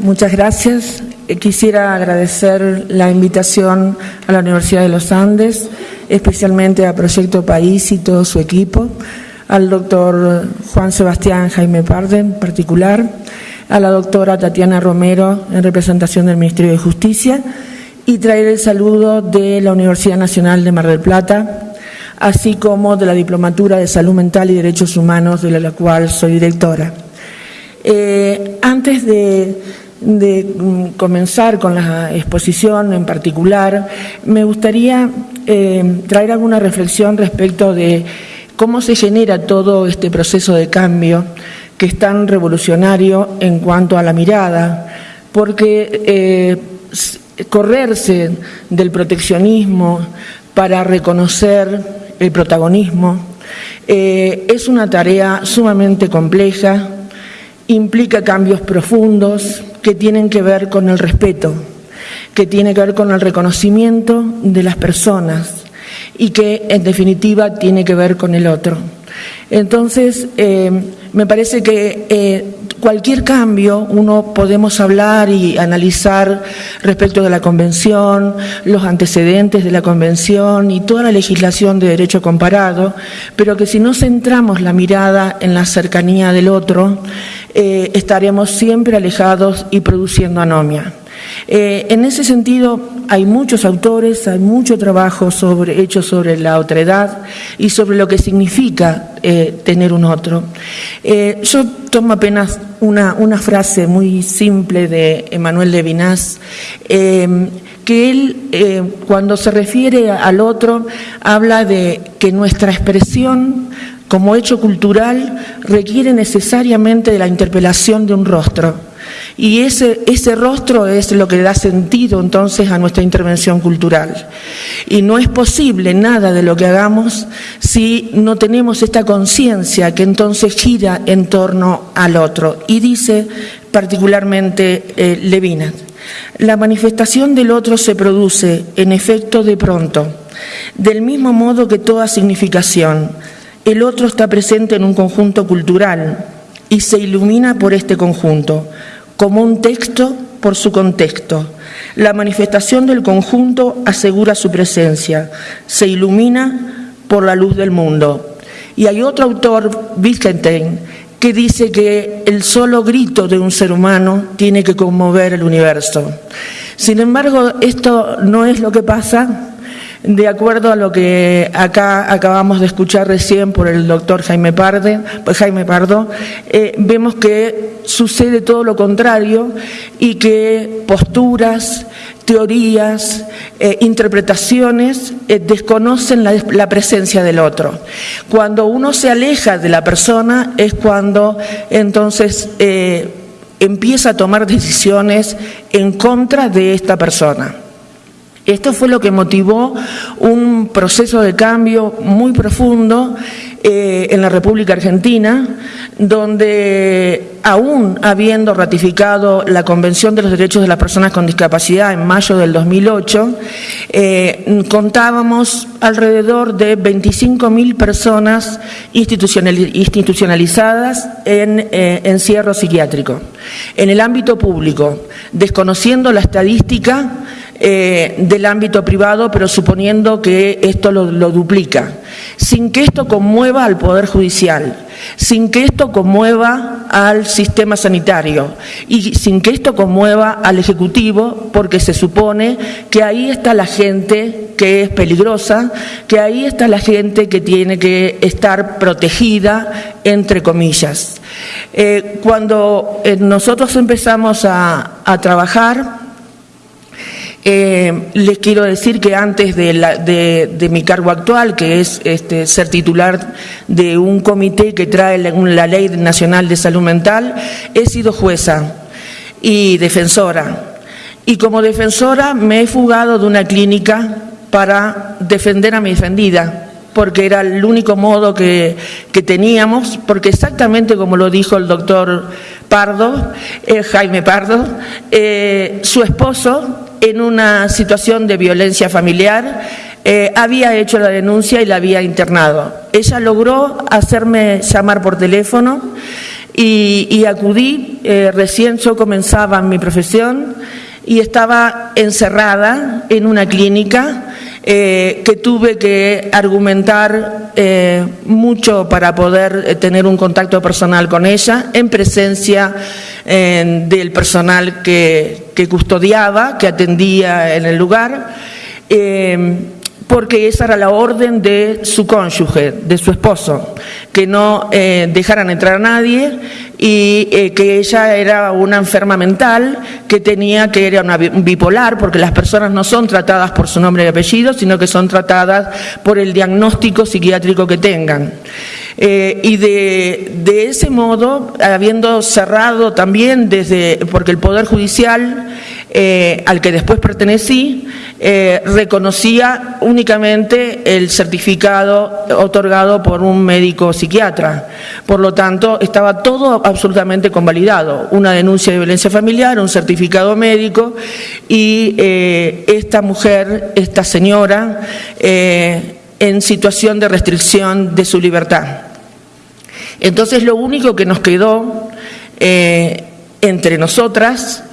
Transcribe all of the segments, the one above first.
muchas gracias. Eh, quisiera agradecer la invitación a la Universidad de los Andes, especialmente a Proyecto País y todo su equipo, al doctor Juan Sebastián Jaime Parde en particular, a la doctora Tatiana Romero en representación del Ministerio de Justicia y traer el saludo de la Universidad Nacional de Mar del Plata, así como de la Diplomatura de Salud Mental y Derechos Humanos, de la cual soy directora. Eh, antes de, mm, comenzar con la exposición en particular, me gustaría eh, traer alguna reflexión respecto de cómo se genera todo este proceso de cambio que es tan revolucionario en cuanto a la mirada, porque eh, correrse del proteccionismo para reconocer el protagonismo es una tarea sumamente compleja, implica cambios profundos que tienen que ver con el respeto, que tiene que ver con el reconocimiento de las personas y que en definitiva tiene que ver con el otro. Entonces, eh, me parece que eh, cualquier cambio uno podemos hablar y analizar respecto de la Convención, los antecedentes de la Convención y toda la legislación de derecho comparado, pero que si no centramos la mirada en la cercanía del otro, eh, estaremos siempre alejados y produciendo anomia. Eh, en ese sentido, hay muchos autores, hay mucho trabajo sobre, hecho sobre la otredad y sobre lo que significa eh, tener un otro. yo tomo apenas una, frase muy simple de Emanuel Levinas, que él, cuando se refiere al otro, habla de que nuestra expresión como hecho cultural requiere necesariamente de la interpelación de un rostro. Y ese, rostro es lo que da sentido entonces a nuestra intervención cultural. Y no es posible nada de lo que hagamos si no tenemos esta conciencia que entonces gira en torno al otro. Y dice particularmente eh, Levinas, la manifestación del otro se produce en efecto de pronto, del mismo modo que toda significación el otro está presente en un conjunto cultural y se ilumina por este conjunto, como un texto por su contexto. La manifestación del conjunto asegura su presencia, se ilumina por la luz del mundo. Y hay otro autor, Wittgenstein, que dice que el solo grito de un ser humano tiene que conmover el universo. Sin embargo, esto no es lo que pasa de acuerdo a lo que acá acabamos de escuchar recién por el doctor Jaime, Parde, Jaime Pardo, eh, vemos que sucede todo lo contrario y que posturas, teorías, eh, interpretaciones eh, desconocen la, presencia del otro. Cuando uno se aleja de la persona es cuando entonces empieza a tomar decisiones en contra de esta persona. Esto fue lo que motivó un proceso de cambio muy profundo eh, en la República Argentina, donde aún habiendo ratificado la Convención de los Derechos de las Personas con Discapacidad en mayo del 2008, eh, contábamos alrededor de 25.000 personas institucionalizadas en eh, encierro psiquiátrico. En el ámbito público, desconociendo la estadística, eh, del ámbito privado, pero suponiendo que esto lo, duplica, sin que esto conmueva al Poder Judicial, sin que esto conmueva al sistema sanitario y sin que esto conmueva al Ejecutivo, porque se supone que ahí está la gente que es peligrosa, que ahí está la gente que tiene que estar protegida, entre comillas. Eh, cuando eh, nosotros empezamos a trabajar, eh, les quiero decir que antes de, mi cargo actual, que es este, ser titular de un comité que trae la, Ley Nacional de Salud Mental, he sido jueza y defensora. Y como defensora me he fugado de una clínica para defender a mi defendida porque era el único modo que, teníamos, porque exactamente como lo dijo el doctor Pardo, eh, Jaime Pardo, eh, su esposo en una situación de violencia familiar, eh, había hecho la denuncia y la había internado. Ella logró hacerme llamar por teléfono y, acudí eh, recién yo comenzaba mi profesión y estaba encerrada en una clínica eh, que tuve que argumentar eh, mucho para poder tener un contacto personal con ella, en presencia del personal que, custodiaba, que atendía en el lugar porque esa era la orden de su cónyuge, de su esposo, que no eh, dejaran entrar a nadie y eh, que ella era una enferma mental, que tenía que era una bipolar, porque las personas no son tratadas por su nombre y apellido, sino que son tratadas por el diagnóstico psiquiátrico que tengan. Eh, y de, de, ese modo, habiendo cerrado también desde, porque el Poder Judicial eh, al que después pertenecí, eh, reconocía únicamente el certificado otorgado por un médico psiquiatra. Por lo tanto, estaba todo absolutamente convalidado. Una denuncia de violencia familiar, un certificado médico y eh, esta mujer, esta señora, en situación de restricción de su libertad. Entonces, lo único que nos quedó entre nosotras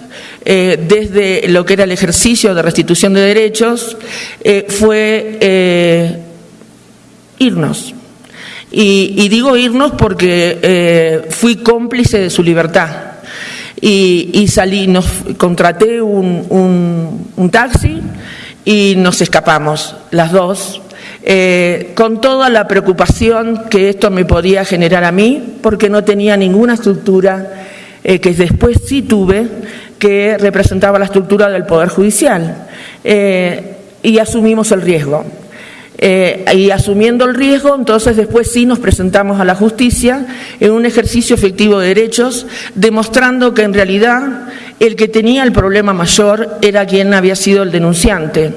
eh, desde lo que era el ejercicio de restitución de derechos, eh, fue eh, irnos. Y, digo irnos porque fui cómplice de su libertad. Y, salí, nos contraté un, taxi y nos escapamos, las dos, con toda la preocupación que esto me podía generar a mí, porque no tenía ninguna estructura que después sí tuve, que representaba la estructura del Poder Judicial eh, y asumimos el riesgo. Eh, y asumiendo el riesgo, entonces después sí nos presentamos a la justicia en un ejercicio efectivo de derechos, demostrando que en realidad el que tenía el problema mayor era quien había sido el denunciante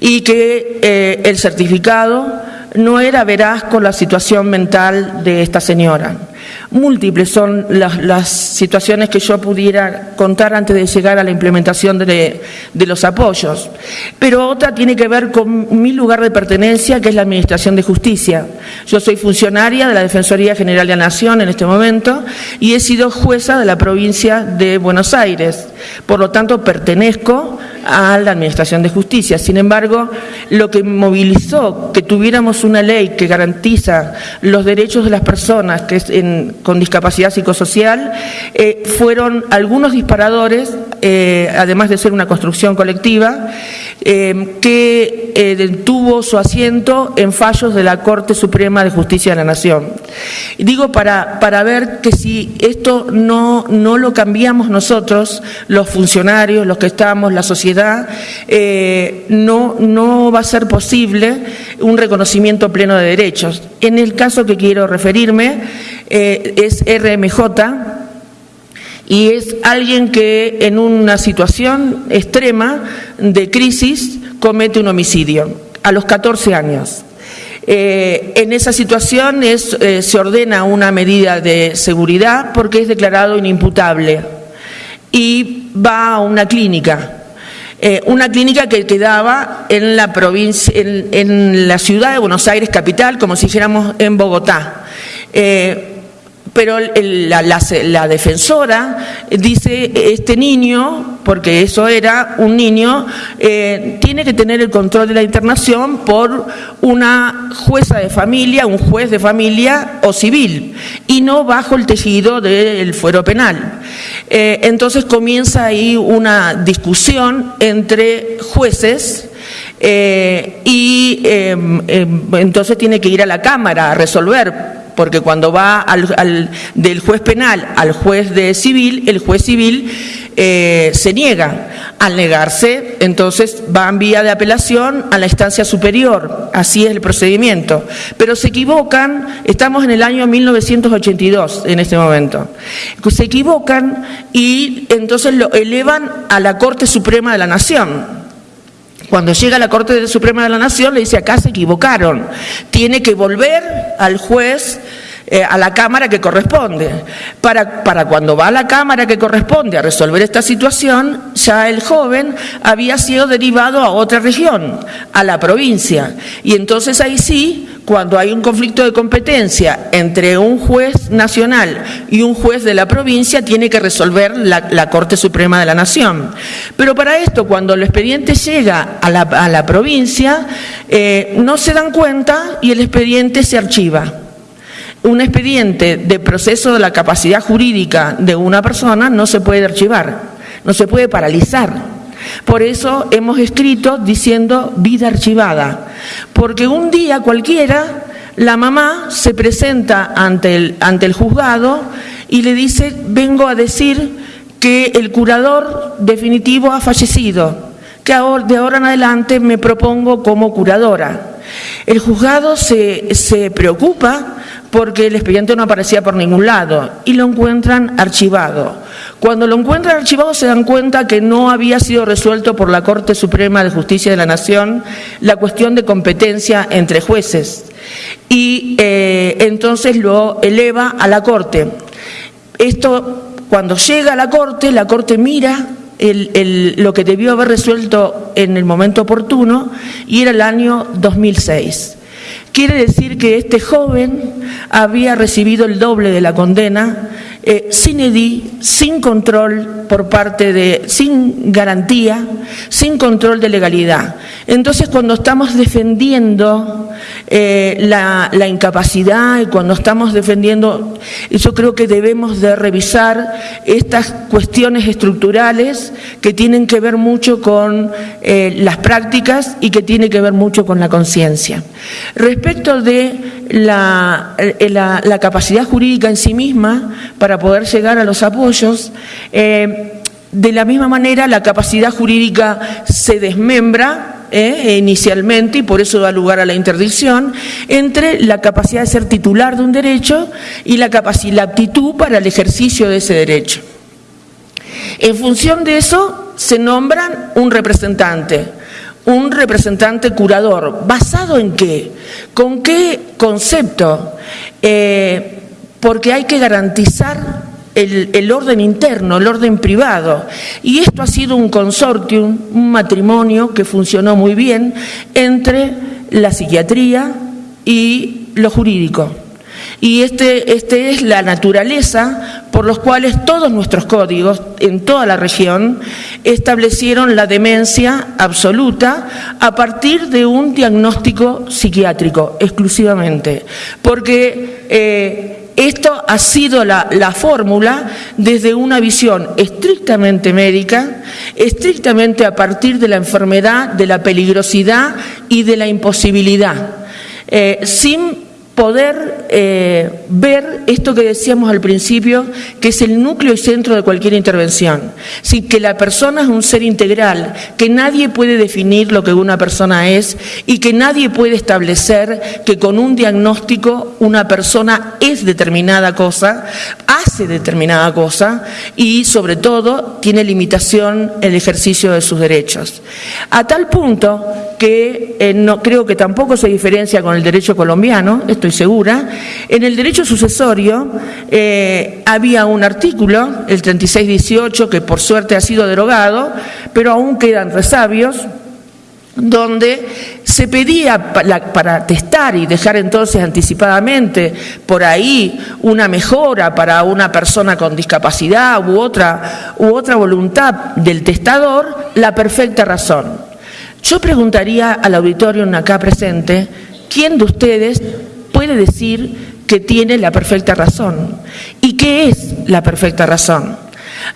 y que eh, el certificado no era veraz con la situación mental de esta señora múltiples son las, situaciones que yo pudiera contar antes de llegar a la implementación de, los apoyos. Pero otra tiene que ver con mi lugar de pertenencia, que es la Administración de Justicia. Yo soy funcionaria de la Defensoría General de la Nación en este momento y he sido jueza de la provincia de Buenos Aires. Por lo tanto, pertenezco a la Administración de Justicia. Sin embargo, lo que movilizó que tuviéramos una ley que garantiza los derechos de las personas que en, con discapacidad psicosocial, eh, fueron algunos disparadores, eh, además de ser una construcción colectiva, eh, que tuvo su asiento en fallos de la Corte Suprema de Justicia de la Nación. digo para, para ver que si esto no, no lo cambiamos nosotros, los funcionarios, los que estamos, la sociedad, no, no va a ser posible un reconocimiento pleno de derechos. En el caso que quiero referirme, eh, es RMJ y es alguien que en una situación extrema de crisis comete un homicidio a los 14 años. Eh, en esa situación eh, se ordena una medida de seguridad porque es declarado inimputable y va a una clínica. una clínica que quedaba en la provincia, en, la ciudad de Buenos Aires capital, como si dijéramos en Bogotá pero la, defensora dice, este niño, porque eso era un niño, eh, tiene que tener el control de la internación por una jueza de familia, un juez de familia o civil, y no bajo el tejido del fuero penal. Eh, entonces comienza ahí una discusión entre jueces, eh, y em, em, entonces tiene que ir a la Cámara a resolver porque cuando va al, del juez penal al juez de civil, el juez civil eh, se niega. Al negarse, entonces va en vía de apelación a la instancia superior. Así es el procedimiento. Pero se equivocan, estamos en el año 1982 en este momento. Se equivocan y entonces lo elevan a la Corte Suprema de la Nación. Cuando llega a la Corte Suprema de la Nación le dice acá se equivocaron, tiene que volver al juez eh, a la Cámara que corresponde. Para, para cuando va a la Cámara que corresponde a resolver esta situación, ya el joven había sido derivado a otra región, a la provincia. Y entonces ahí sí, cuando hay un conflicto de competencia entre un juez nacional y un juez de la provincia, tiene que resolver la, Corte Suprema de la Nación. Pero para esto, cuando el expediente llega a la, provincia, eh, no se dan cuenta y el expediente se archiva un expediente de proceso de la capacidad jurídica de una persona no se puede archivar, no se puede paralizar. Por eso hemos escrito diciendo vida archivada, porque un día cualquiera la mamá se presenta ante el, ante el juzgado y le dice, vengo a decir que el curador definitivo ha fallecido, que de ahora en adelante me propongo como curadora. El juzgado se, se preocupa porque el expediente no aparecía por ningún lado y lo encuentran archivado. Cuando lo encuentran archivado se dan cuenta que no había sido resuelto por la Corte Suprema de Justicia de la Nación la cuestión de competencia entre jueces y eh, entonces lo eleva a la Corte. Esto, cuando llega a la Corte, la Corte mira lo que debió haber resuelto en el momento oportuno y era el año 2006. Quiere decir que este joven había recibido el doble de la condena eh, sin edí, sin control por parte de, sin garantía, sin control de legalidad. Entonces, cuando estamos defendiendo eh, la, incapacidad y cuando estamos defendiendo, yo creo que debemos de revisar estas cuestiones estructurales que tienen que ver mucho con eh, las prácticas y que tienen que ver mucho con la conciencia. Respecto de eh, la, capacidad jurídica en sí misma para poder llegar a los apoyos. Eh, de la misma manera, la capacidad jurídica se desmembra eh, inicialmente, y por eso da lugar a la interdicción, entre la capacidad de ser titular de un derecho y la, capacidad, la aptitud para el ejercicio de ese derecho. En función de eso, se nombran un representante un representante curador. ¿Basado en qué? ¿Con qué concepto? Eh, porque hay que garantizar el, orden interno, el orden privado. Y esto ha sido un consortium, un matrimonio que funcionó muy bien entre la psiquiatría y lo jurídico. Y este, este es la naturaleza por los cuales todos nuestros códigos en toda la región establecieron la demencia absoluta a partir de un diagnóstico psiquiátrico exclusivamente. Porque eh, esto ha sido la, la fórmula desde una visión estrictamente médica, estrictamente a partir de la enfermedad, de la peligrosidad y de la imposibilidad, eh, sin poder eh, ver esto que decíamos al principio, que es el núcleo y centro de cualquier intervención. Que la persona es un ser integral, que nadie puede definir lo que una persona es y que nadie puede establecer que con un diagnóstico una persona es determinada cosa, hace determinada cosa y sobre todo tiene limitación el ejercicio de sus derechos. A tal punto que eh, no creo que tampoco se diferencia con el derecho colombiano, segura, en el derecho sucesorio eh, había un artículo, el 3618, que por suerte ha sido derogado, pero aún quedan resabios, donde se pedía para, testar y dejar entonces anticipadamente por ahí una mejora para una persona con discapacidad u otra, u otra voluntad del testador, la perfecta razón. Yo preguntaría al auditorio acá presente, ¿quién de ustedes puede decir que tiene la perfecta razón. ¿Y qué es la perfecta razón?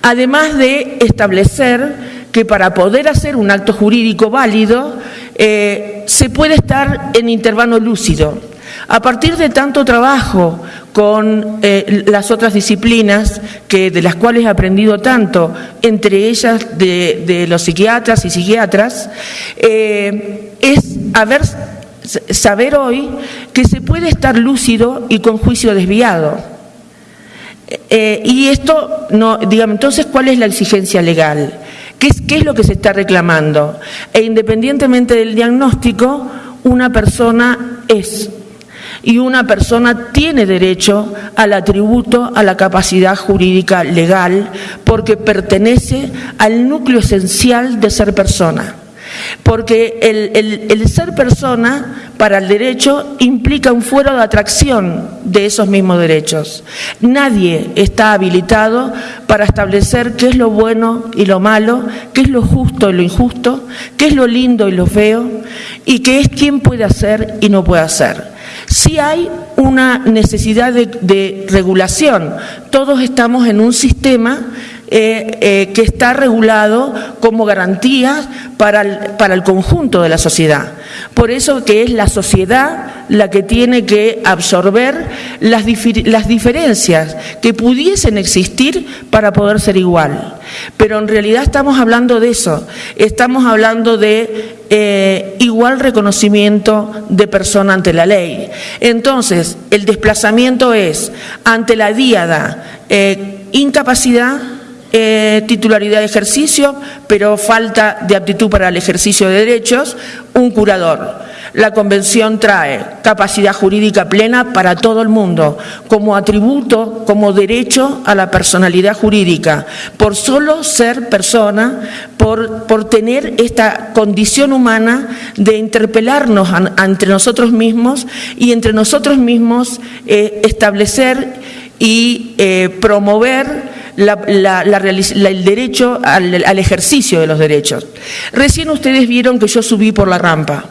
Además de establecer que para poder hacer un acto jurídico válido eh, se puede estar en intervalo lúcido. A partir de tanto trabajo con eh, las otras disciplinas que, de las cuales he aprendido tanto, entre ellas de, los psiquiatras y psiquiatras, eh, es haber saber hoy que se puede estar lúcido y con juicio desviado. Eh, y esto, no, digamos, entonces, ¿cuál es la exigencia legal? ¿Qué es, ¿Qué es lo que se está reclamando? E independientemente del diagnóstico, una persona es. y una persona tiene derecho al atributo, a la capacidad jurídica legal, porque pertenece al núcleo esencial de ser persona. Porque el, ser persona para el derecho implica un fuero de atracción de esos mismos derechos. Nadie está habilitado para establecer qué es lo bueno y lo malo, qué es lo justo y lo injusto, qué es lo lindo y lo feo, y qué es quién puede hacer y no puede hacer. Sí hay una necesidad de, regulación. Todos estamos en un sistema eh, eh, que está regulado como garantía para el, para el conjunto de la sociedad. Por eso que es la sociedad la que tiene que absorber las, las diferencias que pudiesen existir para poder ser igual. Pero en realidad estamos hablando de eso, estamos hablando de eh, igual reconocimiento de persona ante la ley. Entonces, el desplazamiento es ante la diada incapacidad, eh, titularidad de ejercicio, pero falta de aptitud para el ejercicio de derechos, un curador. La Convención trae capacidad jurídica plena para todo el mundo, como atributo, como derecho a la personalidad jurídica, por solo ser persona, por, por tener esta condición humana de interpelarnos entre nosotros mismos y entre nosotros mismos eh, establecer y eh, promover el derecho al ejercicio de los derechos. Recién ustedes vieron que yo subí por la rampa.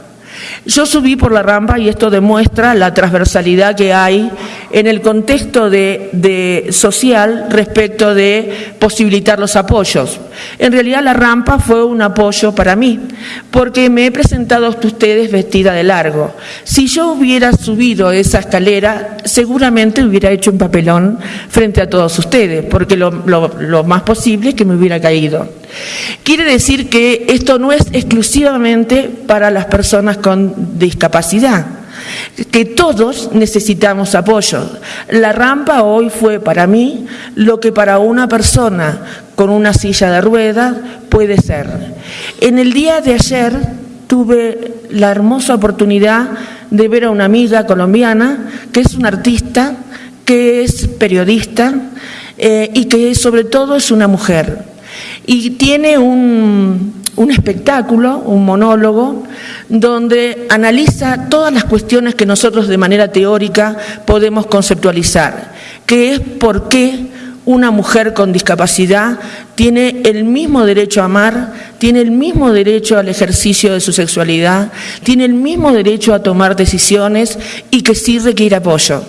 Yo subí por la rampa y esto demuestra la transversalidad que hay en el contexto de, social respecto de posibilitar los apoyos. En realidad la rampa fue un apoyo para mí, porque me he presentado a ustedes vestida de largo. Si yo hubiera subido esa escalera, seguramente hubiera hecho un papelón frente a todos ustedes, porque lo, lo más posible es que me hubiera caído. Quiere decir que esto no es exclusivamente para las personas con discapacidad, que todos necesitamos apoyo. La rampa hoy fue para mí lo que para una persona con una silla de ruedas puede ser. En el día de ayer tuve la hermosa oportunidad de ver a una amiga colombiana que es una artista, que es periodista eh, y que sobre todo es una mujer y tiene un, espectáculo, un monólogo, donde analiza todas las cuestiones que nosotros de manera teórica podemos conceptualizar, que es por qué una mujer con discapacidad tiene el mismo derecho a amar, tiene el mismo derecho al ejercicio de su sexualidad, tiene el mismo derecho a tomar decisiones y que sí requiere apoyo.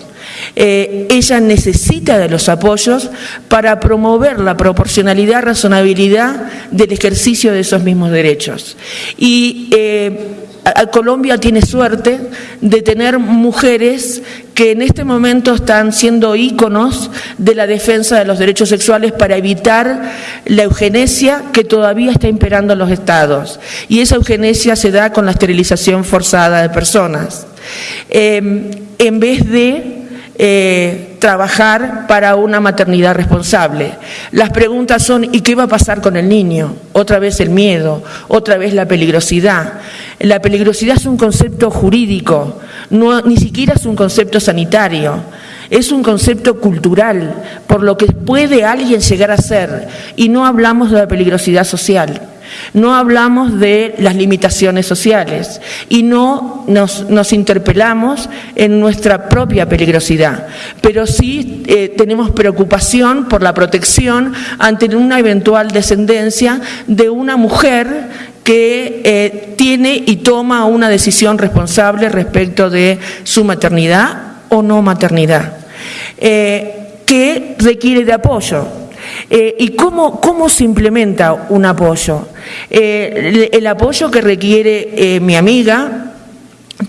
Eh, ella necesita de los apoyos para promover la proporcionalidad, razonabilidad del ejercicio de esos mismos derechos. Y eh, Colombia tiene suerte de tener mujeres que en este momento están siendo íconos de la defensa de los derechos sexuales para evitar la eugenesia que todavía está imperando en los estados. Y esa eugenesia se da con la esterilización forzada de personas. Eh, en vez de eh, trabajar para una maternidad responsable. Las preguntas son, ¿y qué va a pasar con el niño? Otra vez el miedo, otra vez la peligrosidad. La peligrosidad es un concepto jurídico, no, ni siquiera es un concepto sanitario. Es un concepto cultural, por lo que puede alguien llegar a ser, y no hablamos de la peligrosidad social. No hablamos de las limitaciones sociales y no nos, interpelamos en nuestra propia peligrosidad, pero sí eh, tenemos preocupación por la protección ante una eventual descendencia de una mujer que eh, tiene y toma una decisión responsable respecto de su maternidad o no maternidad, eh, que requiere de apoyo eh, ¿Y cómo, cómo, se implementa un apoyo? Eh, el, apoyo que requiere eh, mi amiga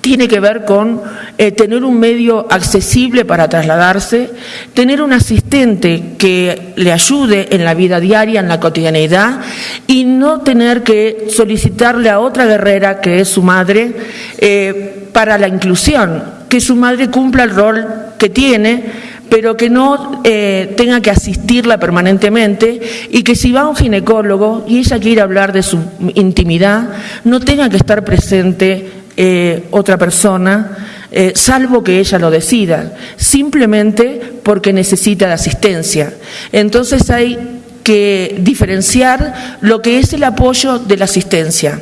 tiene que ver con tener un medio accesible para trasladarse, tener un asistente que le ayude en la vida diaria, en la cotidianeidad, y no tener que solicitarle a otra guerrera, que es su madre, para la inclusión, que su madre cumpla el rol que tiene pero que no eh, tenga que asistirla permanentemente y que si va a un ginecólogo y ella quiere hablar de su intimidad, no tenga que estar presente eh, otra persona eh, salvo que ella lo decida, simplemente porque necesita de asistencia. Entonces hay que diferenciar lo que es el apoyo de la asistencia.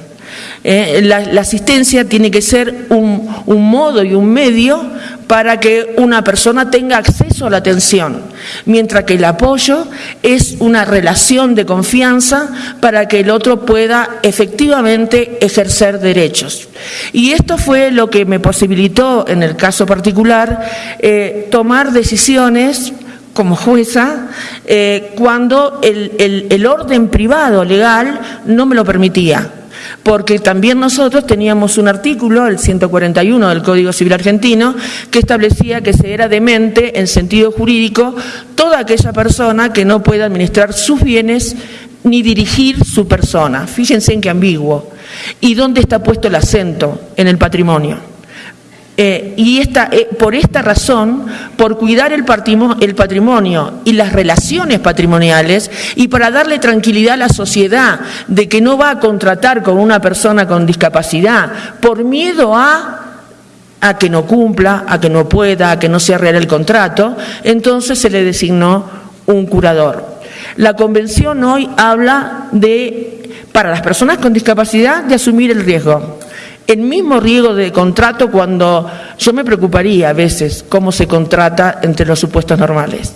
La, asistencia tiene que ser un, modo y un medio para que una persona tenga acceso a la atención, mientras que el apoyo es una relación de confianza para que el otro pueda efectivamente ejercer derechos. Y esto fue lo que me posibilitó, en el caso particular, eh, tomar decisiones como jueza eh, cuando el orden privado legal no me lo permitía porque también nosotros teníamos un artículo, el 141 del Código Civil Argentino, que establecía que se era demente en sentido jurídico toda aquella persona que no pueda administrar sus bienes ni dirigir su persona. Fíjense en qué ambiguo. ¿Y dónde está puesto el acento? En el patrimonio. Eh, y esta, eh, por esta razón, por cuidar el el patrimonio y las relaciones patrimoniales y para darle tranquilidad a la sociedad de que no va a contratar con una persona con discapacidad por miedo a a que no cumpla, a que no pueda, a que no sea real el contrato, entonces se le designó un curador. La convención hoy habla de, para las personas con discapacidad, de asumir el riesgo el mismo riesgo de contrato cuando yo me preocuparía a veces cómo se contrata entre los supuestos normales.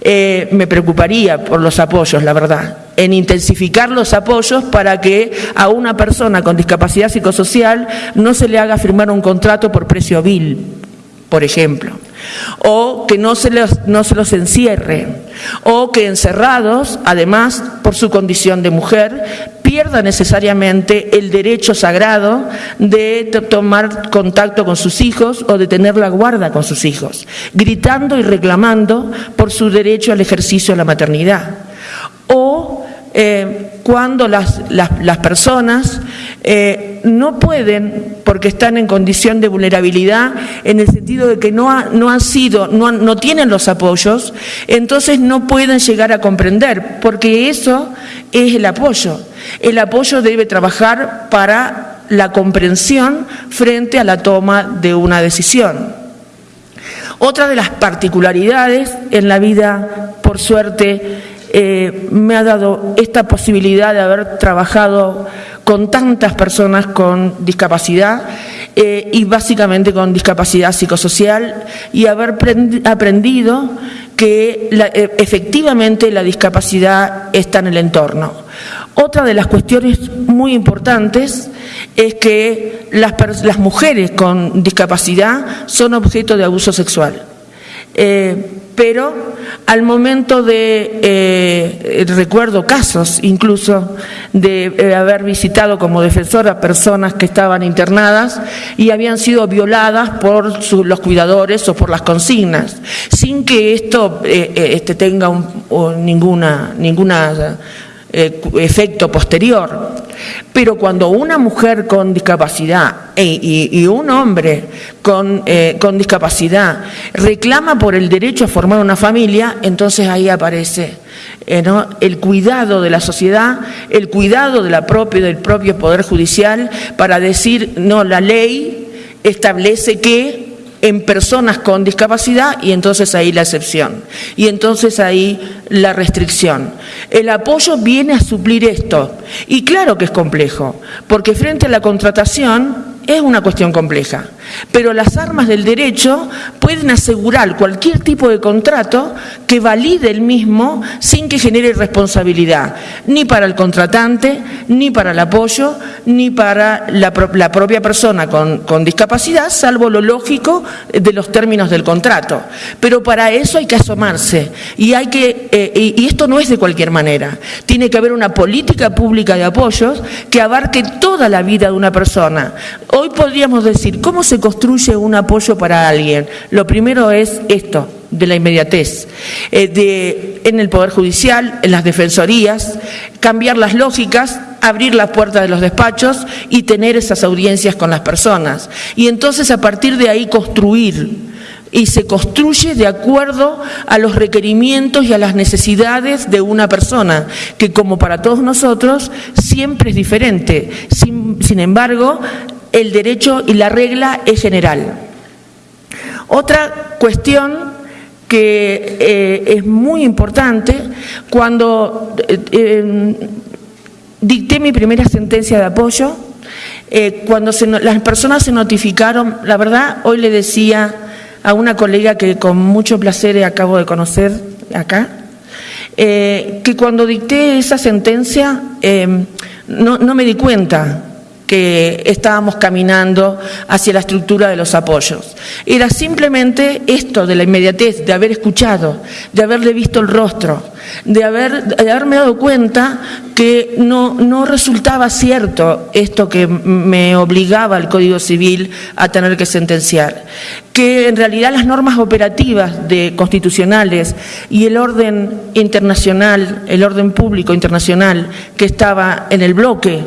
Eh, me preocuparía por los apoyos, la verdad, en intensificar los apoyos para que a una persona con discapacidad psicosocial no se le haga firmar un contrato por precio vil, por ejemplo o que no se, los, no se los encierre, o que encerrados, además, por su condición de mujer, pierda necesariamente el derecho sagrado de tomar contacto con sus hijos o de tener la guarda con sus hijos, gritando y reclamando por su derecho al ejercicio de la maternidad. O eh, cuando las, personas eh, no pueden, porque están en condición de vulnerabilidad, en el sentido de que no, no han sido, no, no tienen los apoyos, entonces no pueden llegar a comprender, porque eso es el apoyo. El apoyo debe trabajar para la comprensión frente a la toma de una decisión. Otra de las particularidades en la vida, por suerte, eh, me ha dado esta posibilidad de haber trabajado con tantas personas con discapacidad eh, y básicamente con discapacidad psicosocial y haber aprendido que eh, efectivamente la discapacidad está en el entorno. Otra de las cuestiones muy importantes es que las, mujeres con discapacidad son objeto de abuso sexual. Pero al momento de, eh, recuerdo casos incluso de eh, haber visitado como defensora personas que estaban internadas y habían sido violadas por los cuidadores o por las consignas, sin que esto eh, este, tenga ninguna, ninguna efecto posterior. Pero cuando una mujer con discapacidad e, y, un hombre con, eh, con, discapacidad reclama por el derecho a formar una familia, entonces ahí aparece eh, el cuidado de la sociedad, el cuidado de la propia, del propio Poder Judicial para decir, no, la ley establece que en personas con discapacidad y entonces ahí la excepción. Y entonces ahí la restricción. El apoyo viene a suplir esto. Y claro que es complejo, porque frente a la contratación es una cuestión compleja, pero las armas del derecho pueden asegurar cualquier tipo de contrato que valide el mismo sin que genere responsabilidad, ni para el contratante, ni para el apoyo, ni para la, propia persona con, discapacidad, salvo lo lógico de los términos del contrato. Pero para eso hay que asomarse y, hay que, eh, y esto no es de cualquier manera. Tiene que haber una política pública de apoyos que abarque toda la vida de una persona Hoy podríamos decir, ¿cómo se construye un apoyo para alguien? Lo primero es esto, de la inmediatez, eh, de, en el Poder Judicial, en las defensorías, cambiar las lógicas, abrir las puertas de los despachos y tener esas audiencias con las personas. Y entonces a partir de ahí construir y se construye de acuerdo a los requerimientos y a las necesidades de una persona, que como para todos nosotros siempre es diferente. sin embargo, el derecho y la regla es general. Otra cuestión que eh, es muy importante, cuando eh, dicté mi primera sentencia de apoyo, cuando las personas se notificaron, la verdad, hoy le decía a una colega que con mucho placer acabo de conocer acá, que cuando dicté esa sentencia no, no me di cuenta que estábamos caminando hacia la estructura de los apoyos. Era simplemente esto de la inmediatez, de haber escuchado, de haberle visto el rostro, de, haber, de haberme dado cuenta que no, no resultaba cierto esto que me obligaba el Código Civil a tener que sentenciar, que en realidad las normas operativas de constitucionales y el orden internacional, el orden público internacional que estaba en el bloque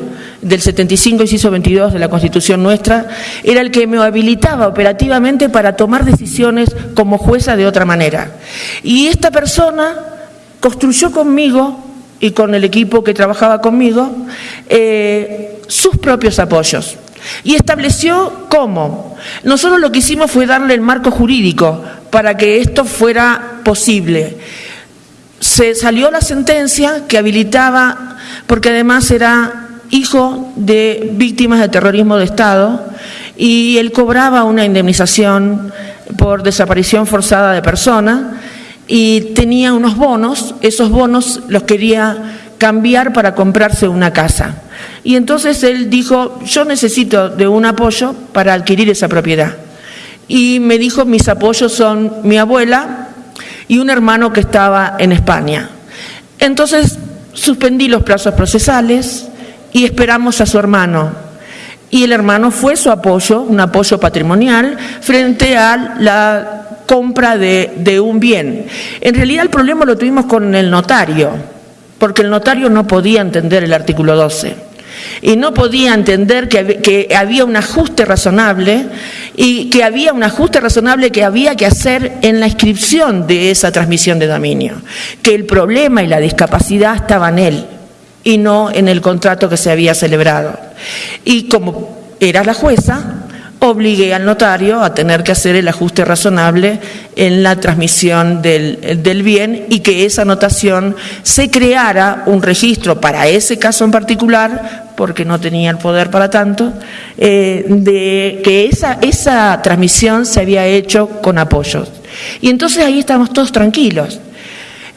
del 75, inciso 22 de la Constitución nuestra, era el que me habilitaba operativamente para tomar decisiones como jueza de otra manera. Y esta persona construyó conmigo y con el equipo que trabajaba conmigo eh, sus propios apoyos. Y estableció cómo. Nosotros lo que hicimos fue darle el marco jurídico para que esto fuera posible. Se salió la sentencia que habilitaba, porque además era hijo de víctimas de terrorismo de Estado y él cobraba una indemnización por desaparición forzada de persona y tenía unos bonos, esos bonos los quería cambiar para comprarse una casa. Y entonces él dijo, yo necesito de un apoyo para adquirir esa propiedad. Y me dijo, mis apoyos son mi abuela y un hermano que estaba en España. Entonces suspendí los plazos procesales, y esperamos a su hermano. Y el hermano fue su apoyo, un apoyo patrimonial, frente a la compra de, un bien. En realidad el problema lo tuvimos con el notario, porque el notario no podía entender el artículo 12 y no podía entender que, había un ajuste razonable y que había un ajuste razonable que había que hacer en la inscripción de esa transmisión de dominio, que el problema y la discapacidad estaban él y no en el contrato que se había celebrado. Y como era la jueza, obligué al notario a tener que hacer el ajuste razonable en la transmisión del, bien y que esa anotación se creara un registro para ese caso en particular, porque no tenía el poder para tanto, eh, de que esa, esa transmisión se había hecho con apoyos. Y entonces ahí estamos todos tranquilos,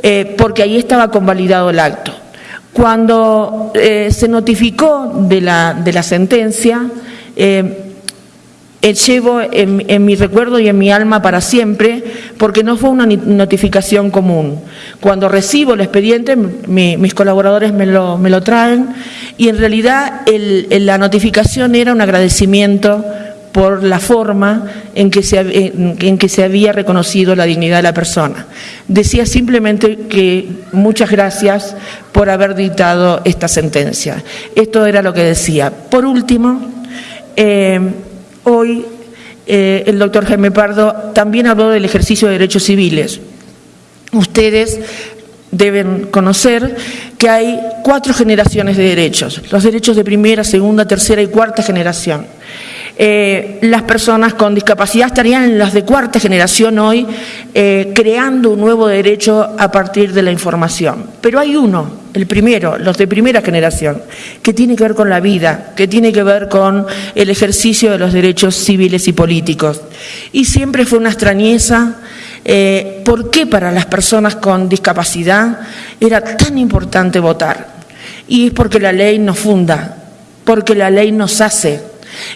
eh, porque ahí estaba convalidado el acto. Cuando eh, se notificó de la, de la sentencia, eh, eh, llevo en, mi recuerdo y en mi alma para siempre, porque no fue una notificación común. Cuando recibo el expediente, mis colaboradores me lo, me lo, traen, y en realidad la notificación era un agradecimiento por la forma en que, se, en que se había reconocido la dignidad de la persona. Decía simplemente que muchas gracias por haber dictado esta sentencia. Esto era lo que decía. Por último, eh, hoy eh, el doctor Jaime Pardo también habló del ejercicio de derechos civiles. Ustedes deben conocer que hay cuatro generaciones de derechos, los derechos de primera, segunda, tercera y cuarta generación. Eh, las personas con discapacidad estarían en las de cuarta generación hoy eh, creando un nuevo derecho a partir de la información. Pero hay uno, el primero, los de primera generación, que tiene que ver con la vida, que tiene que ver con el ejercicio de los derechos civiles y políticos. Y siempre fue una extrañeza eh, por qué para las personas con discapacidad era tan importante votar. Y es porque la ley nos funda, porque la ley nos hace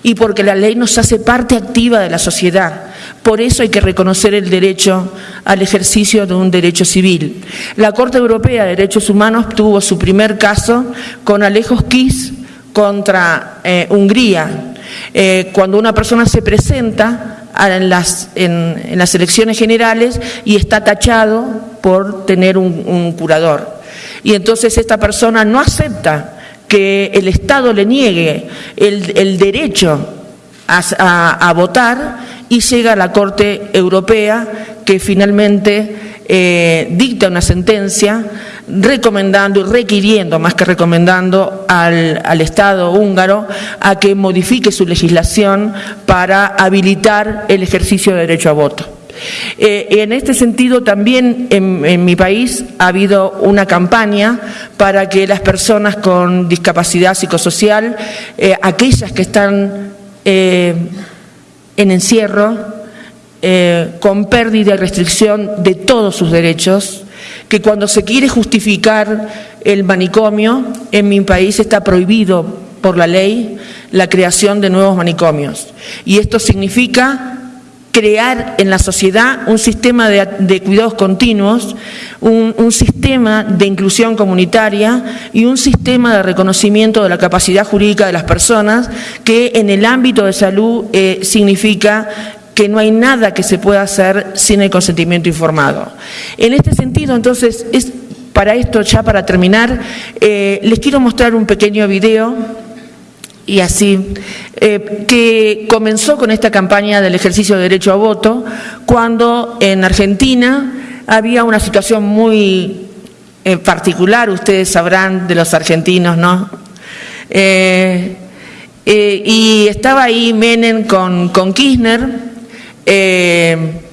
y porque la ley nos hace parte activa de la sociedad. Por eso hay que reconocer el derecho al ejercicio de un derecho civil. La Corte Europea de Derechos Humanos tuvo su primer caso con Alejos Kiss contra eh, Hungría. Eh, cuando una persona se presenta en las, en, las, elecciones generales y está tachado por tener un, curador. Y entonces esta persona no acepta que el Estado le niegue el, derecho a, votar y llega a la Corte Europea que finalmente eh, dicta una sentencia recomendando y requiriendo, más que recomendando, al, Estado húngaro a que modifique su legislación para habilitar el ejercicio de derecho a voto. Eh, en este sentido, también en, mi país ha habido una campaña para que las personas con discapacidad psicosocial, eh, aquellas que están eh, en encierro, con pérdida y restricción de todos sus derechos, que cuando se quiere justificar el manicomio, en mi país está prohibido por la ley la creación de nuevos manicomios. Y esto significa crear en la sociedad un sistema de, cuidados continuos, un, sistema de inclusión comunitaria y un sistema de reconocimiento de la capacidad jurídica de las personas que en el ámbito de salud eh, significa que no hay nada que se pueda hacer sin el consentimiento informado. En este sentido, entonces, es para esto, ya para terminar, eh, les quiero mostrar un pequeño video y así, eh, que comenzó con esta campaña del ejercicio de derecho a voto, cuando en Argentina había una situación muy eh, particular, ustedes sabrán de los argentinos, ¿no? Eh, y estaba ahí Menem con, con Kirchner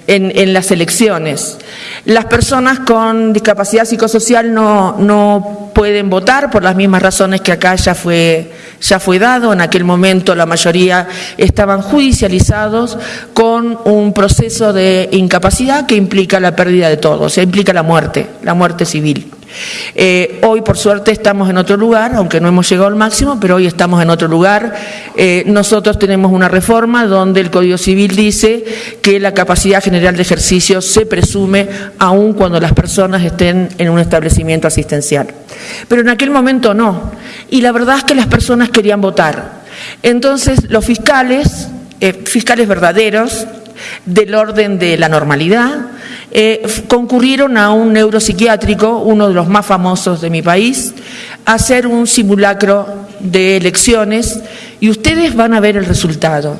en, las elecciones. Las personas con discapacidad psicosocial no, no pueden votar por las mismas razones que acá ya fue, ya fue dado. En aquel momento la mayoría estaban judicializados con un proceso de incapacidad que implica la pérdida de todo, o sea, implica la muerte, la muerte civil. Eh, hoy, por suerte, estamos en otro lugar, aunque no hemos llegado al máximo, pero hoy estamos en otro lugar. Eh, nosotros tenemos una reforma donde el Código Civil dice que la capacidad general de ejercicio se presume aun cuando las personas estén en un establecimiento asistencial. Pero en aquel momento no. Y la verdad es que las personas querían votar. Entonces, los fiscales, eh, fiscales verdaderos, del orden de la normalidad, eh, concurrieron a un neuropsiquiátrico, uno de los más famosos de mi país, a hacer un simulacro de elecciones y ustedes van a ver el resultado.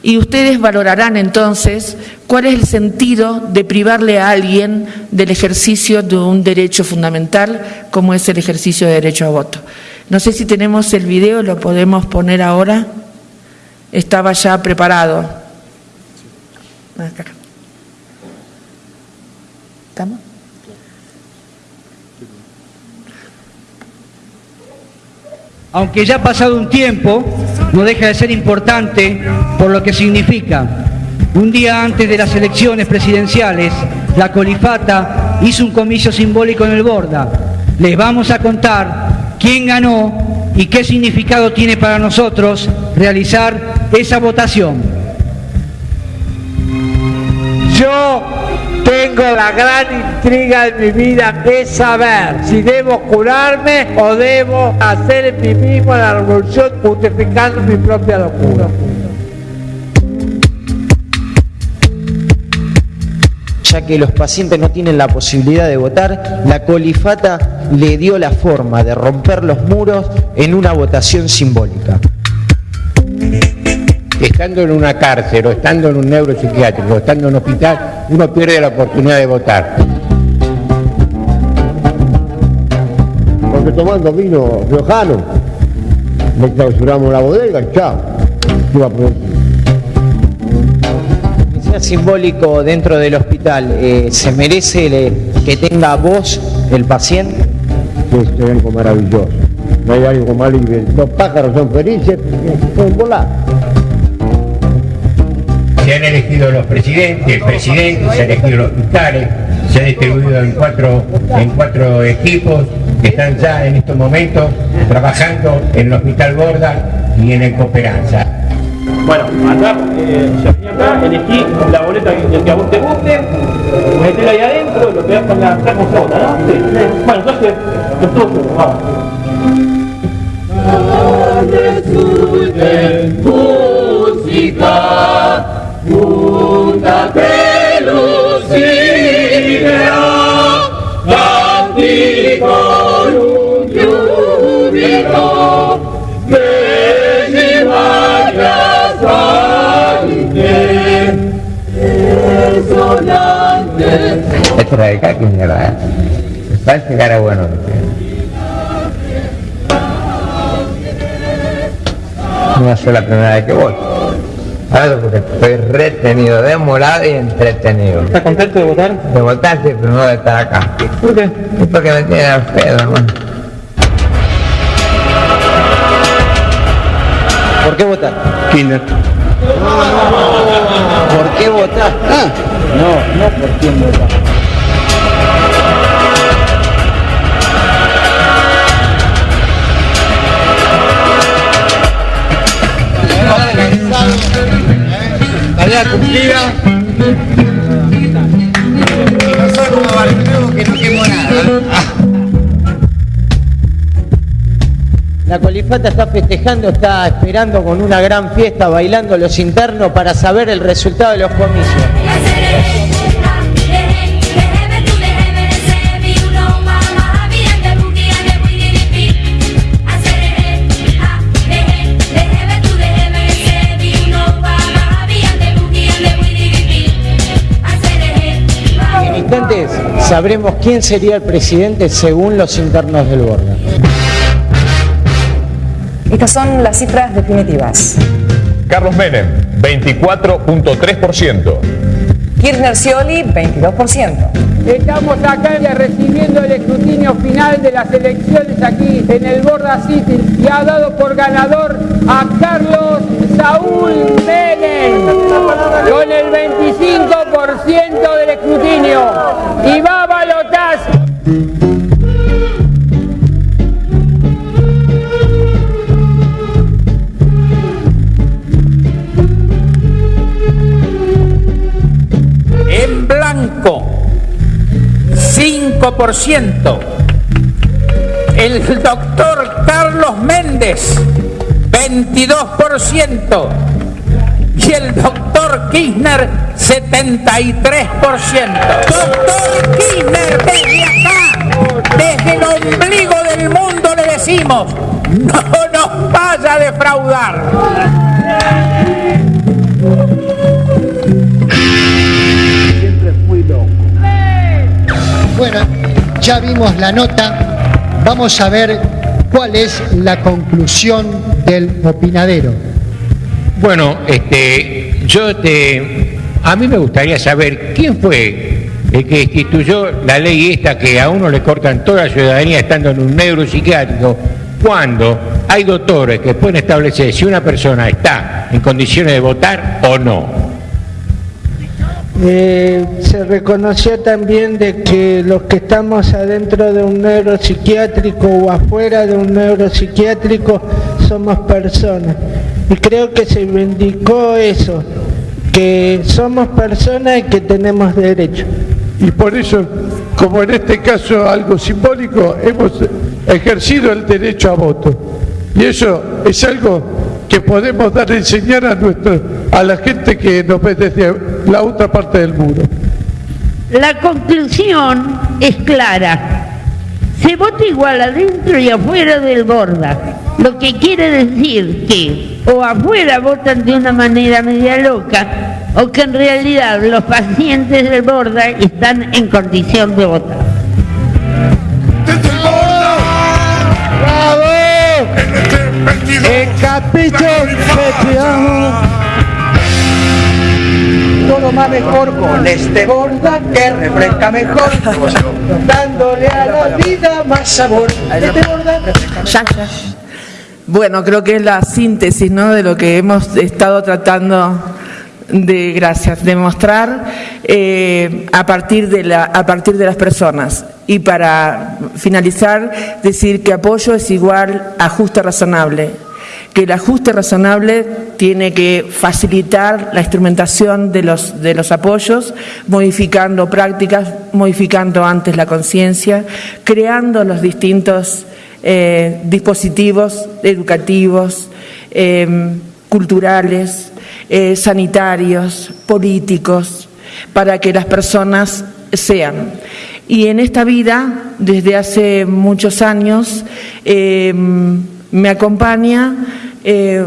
Y ustedes valorarán entonces cuál es el sentido de privarle a alguien del ejercicio de un derecho fundamental como es el ejercicio de derecho a voto. No sé si tenemos el video, lo podemos poner ahora. Estaba ya preparado. Aunque ya ha pasado un tiempo, no deja de ser importante por lo que significa. Un día antes de las elecciones presidenciales, la Colifata hizo un comicio simbólico en el Borda. Les vamos a contar quién ganó y qué significado tiene para nosotros realizar esa votación. Yo tengo la gran intriga de mi vida es saber si debo curarme o debo hacer en mí mismo la revolución justificando mi propia locura. ya que los pacientes no tienen la posibilidad de votar, la colifata le dio la forma de romper los muros en una votación simbólica estando en una cárcel o estando en un neuropsiquiátrico o estando en un hospital, uno pierde la oportunidad de votar. Porque tomando vino riojano, le clausuramos la bodega y chao. Que sea simbólico dentro del hospital, eh, ¿se merece que tenga voz el paciente? Es algo maravilloso. No hay algo malo y los pájaros son felices, pueden volar se han elegido los presidentes, el presidente, se han elegido los fiscales, se han distribuido en cuatro, en cuatro equipos que están ya en estos momentos trabajando en el Hospital Gorda y en el Cooperanza. Bueno, acá, eh, acá, elegí la boleta que, que a vos te guste, metela ahí adentro, lo pegás con la sacosota, ¿no? Sí. Bueno, entonces, los dos vamos. música una pelucina, canti con un giubilo, che si vaya salite, sonante. Esta era de era bueno. No va a ser la primera vez que voy. Claro, porque estoy retenido, demorado y entretenido. ¿Estás contento de votar? De votar sí, pero no de estar acá. ¿Por qué? Es porque me tiene al pedo, hermano. ¿Por qué votar? Kinder. ¿Por qué votar? Ah, no, no por quién votar. Cumplida. La colifata está festejando, está esperando con una gran fiesta, bailando los internos para saber el resultado de los comicios. Sabremos quién sería el presidente según los internos del Borda. Estas son las cifras definitivas. Carlos Menem, 24.3%. Kirchner Scioli, 22%. Estamos acá ya recibiendo el escrutinio final de las elecciones aquí en el Borda City y ha dado por ganador a Carlos Saúl Menem con el 25% del escrutinio y va a balotaje. 5%. El doctor Carlos Méndez, 22%. Y el doctor Kirchner, 73%. Doctor Kirchner, desde acá, desde el ombligo del mundo le decimos, no nos vaya a defraudar. Bueno, ya vimos la nota, vamos a ver cuál es la conclusión del opinadero. Bueno, este, yo te, a mí me gustaría saber quién fue el que instituyó la ley esta que a uno le cortan toda la ciudadanía estando en un neuropsiquiátrico cuando hay doctores que pueden establecer si una persona está en condiciones de votar o no. Eh, se reconoció también de que los que estamos adentro de un neuropsiquiátrico o afuera de un neuropsiquiátrico somos personas. Y creo que se indicó eso, que somos personas y que tenemos derechos. Y por eso, como en este caso algo simbólico, hemos ejercido el derecho a voto. Y eso es algo que podemos dar a enseñar a, nuestro, a la gente que nos ve desde la otra parte del muro. La conclusión es clara. Se vota igual adentro y afuera del borda. Lo que quiere decir que o afuera votan de una manera media loca o que en realidad los pacientes del borda están en condición de votar. El capítulo Mejor con este borda que refresca mejor, dándole a la vida más sabor. Este borda Ya, ya. Bueno, creo que es la síntesis ¿no? de lo que hemos estado tratando de, gracias, de mostrar eh, a, partir de la, a partir de las personas. Y para finalizar, decir que apoyo es igual a ajuste razonable, que el ajuste razonable tiene que facilitar la instrumentación de los, de los apoyos, modificando prácticas, modificando antes la conciencia, creando los distintos eh, dispositivos educativos, eh, culturales, eh, sanitarios, políticos, para que las personas sean. Y en esta vida, desde hace muchos años, eh, me acompaña, eh,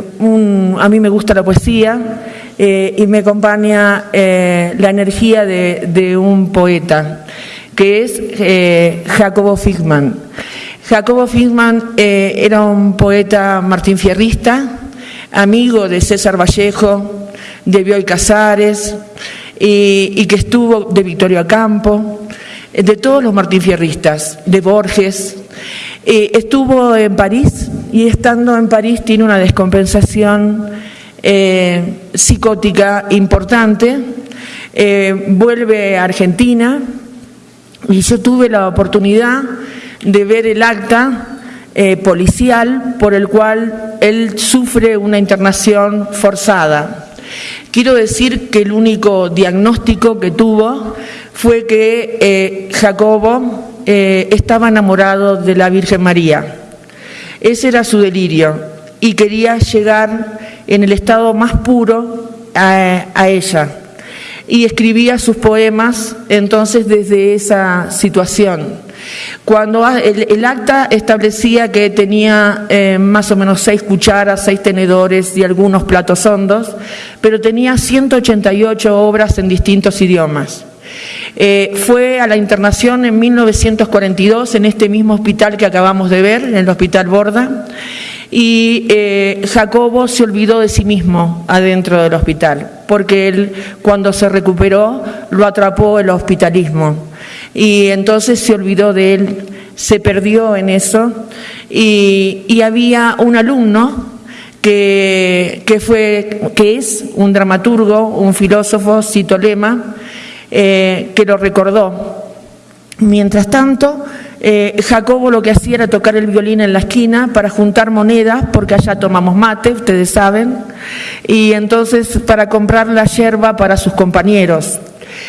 a mí me gusta la poesía, eh, y me acompaña eh, la energía de, un poeta, que es Jacobo Figman. Jacobo Figman eh, era un poeta martinfierrista, amigo de César Vallejo, de Bioy Casares, y, que estuvo de Victorio Campo, de todos los martinfierristas, de Borges. Estuvo en París y estando en París tiene una descompensación eh, psicótica importante. Eh, vuelve a Argentina y yo tuve la oportunidad de ver el acta policial por el cual él sufre una internación forzada. Quiero decir que el único diagnóstico que tuvo fue que Jacobo eh, estaba enamorado de la Virgen María. Ese era su delirio y quería llegar en el estado más puro a, ella. Y escribía sus poemas entonces desde esa situación. Cuando el, acta establecía que tenía eh, más o menos seis cucharas, seis tenedores y algunos platos hondos, pero tenía 188 obras en distintos idiomas. Eh, fue a la internación en 1942 en este mismo hospital que acabamos de ver, en el Hospital Borda, y eh, Jacobo se olvidó de sí mismo adentro del hospital, porque él cuando se recuperó lo atrapó el hospitalismo y entonces se olvidó de él, se perdió en eso y, había un alumno que, que, fue, que es un dramaturgo, un filósofo, Citolema, eh, que lo recordó. Mientras tanto, eh, Jacobo lo que hacía era tocar el violín en la esquina para juntar monedas, porque allá tomamos mate, ustedes saben, y entonces para comprar la yerba para sus compañeros.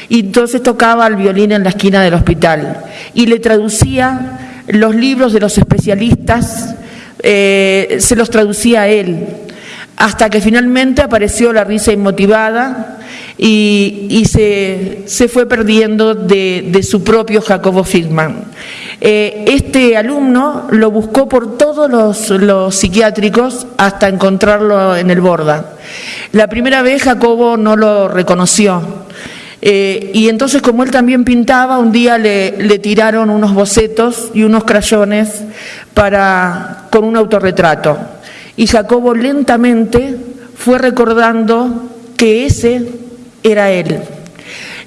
Y entonces tocaba el violín en la esquina del hospital y le traducía los libros de los especialistas, eh, se los traducía a él, hasta que finalmente apareció la risa inmotivada y, se, fue perdiendo de, su propio Jacobo Figman. Eh, este alumno lo buscó por todos los, psiquiátricos hasta encontrarlo en el Borda. La primera vez Jacobo no lo reconoció. Eh, y entonces como él también pintaba, un día le, le, tiraron unos bocetos y unos crayones para, con un autorretrato. Y Jacobo lentamente fue recordando que ese era él.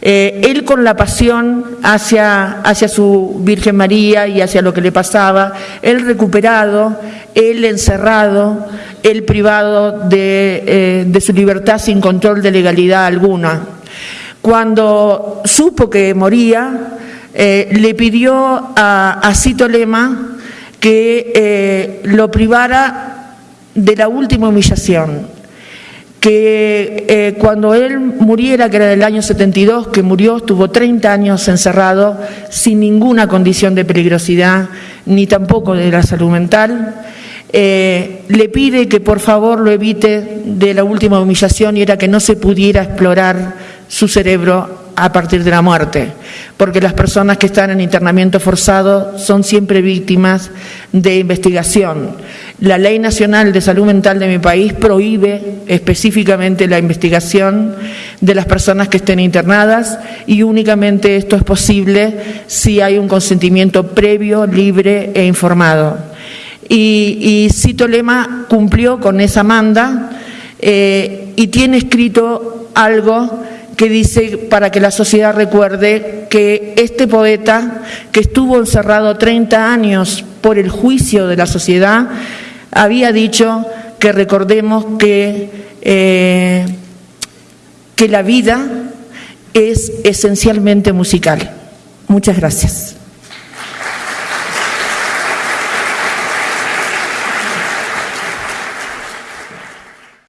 Eh, él con la pasión hacia, hacia su Virgen María y hacia lo que le pasaba, él recuperado, él encerrado, él privado de, eh, su libertad sin control de legalidad alguna. Cuando supo que moría, eh, le pidió a, a Cito Lema que lo privara de la última humillación, que eh, cuando él muriera, que era del año 72, que murió, estuvo 30 años encerrado sin ninguna condición de peligrosidad, ni tampoco de la salud mental, eh, le pide que por favor lo evite de la última humillación y era que no se pudiera explorar su cerebro a partir de la muerte, porque las personas que están en internamiento forzado son siempre víctimas de investigación. La Ley Nacional de Salud Mental de mi país prohíbe específicamente la investigación de las personas que estén internadas y únicamente esto es posible si hay un consentimiento previo, libre e informado. Y, Cito Lema cumplió con esa manda eh, y tiene escrito algo que dice para que la sociedad recuerde que este poeta, que estuvo encerrado 30 años por el juicio de la sociedad, había dicho que recordemos que, eh, que la vida es esencialmente musical. Muchas gracias.